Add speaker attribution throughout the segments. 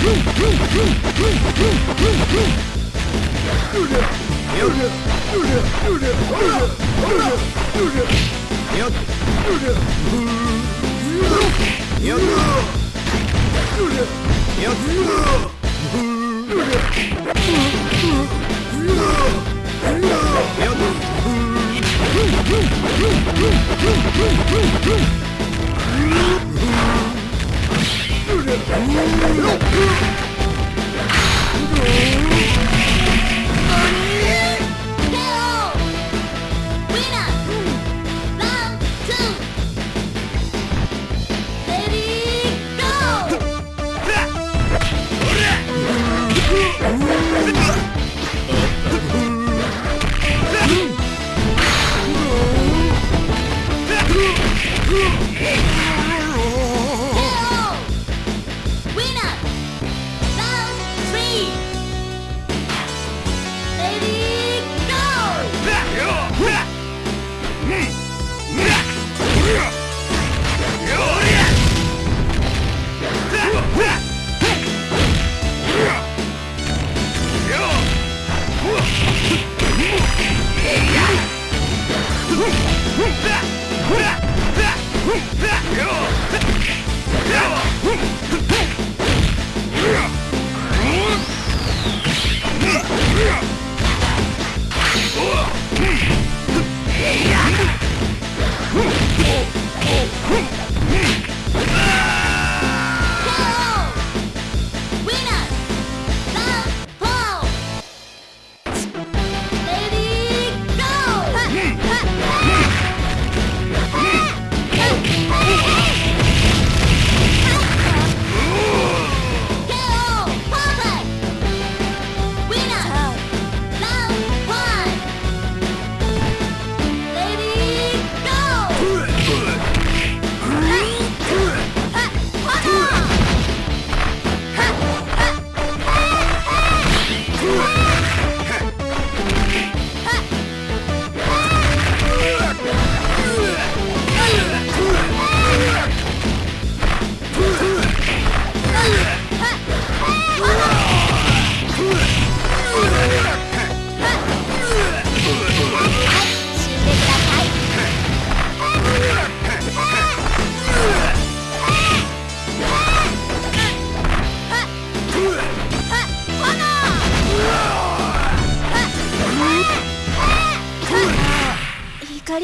Speaker 1: Boom! あっ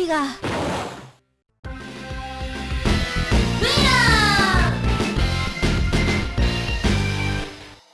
Speaker 1: が